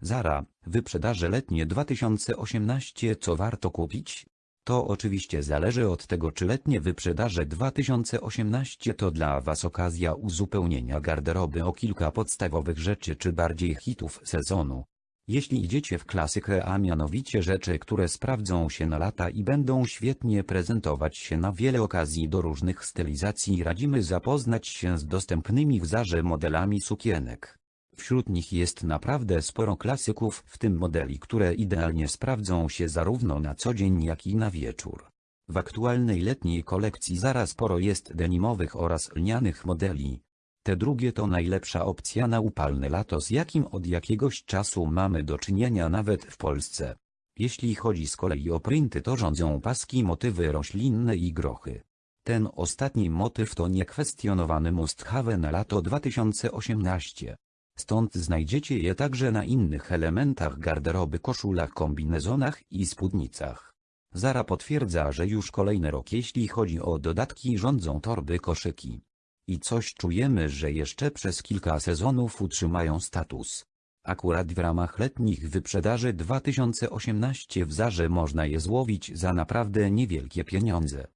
Zara, wyprzedaże letnie 2018 co warto kupić? To oczywiście zależy od tego czy letnie wyprzedaże 2018 to dla Was okazja uzupełnienia garderoby o kilka podstawowych rzeczy czy bardziej hitów sezonu. Jeśli idziecie w klasykę a mianowicie rzeczy które sprawdzą się na lata i będą świetnie prezentować się na wiele okazji do różnych stylizacji radzimy zapoznać się z dostępnymi w Zarze modelami sukienek. Wśród nich jest naprawdę sporo klasyków, w tym modeli, które idealnie sprawdzą się zarówno na co dzień jak i na wieczór. W aktualnej letniej kolekcji zaraz sporo jest denimowych oraz lnianych modeli. Te drugie to najlepsza opcja na upalne lato z jakim od jakiegoś czasu mamy do czynienia nawet w Polsce. Jeśli chodzi z kolei o printy to rządzą paski motywy roślinne i grochy. Ten ostatni motyw to niekwestionowany must have na lato 2018. Stąd znajdziecie je także na innych elementach garderoby koszulach kombinezonach i spódnicach. Zara potwierdza, że już kolejny rok jeśli chodzi o dodatki rządzą torby koszyki. I coś czujemy, że jeszcze przez kilka sezonów utrzymają status. Akurat w ramach letnich wyprzedaży 2018 w Zarze można je złowić za naprawdę niewielkie pieniądze.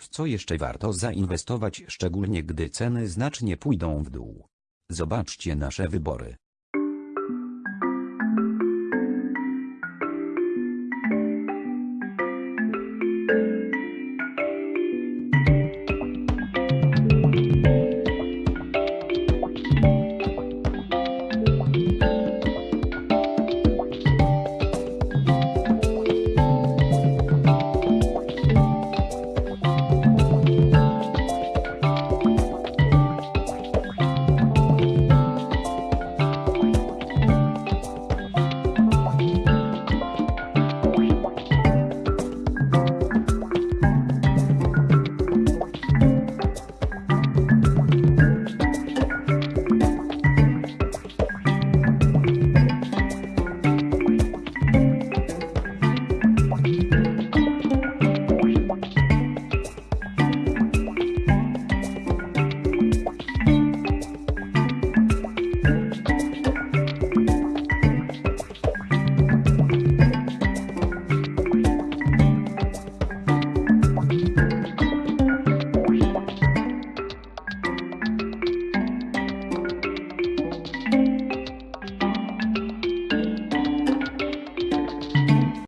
W co jeszcze warto zainwestować szczególnie gdy ceny znacznie pójdą w dół? Zobaczcie nasze wybory.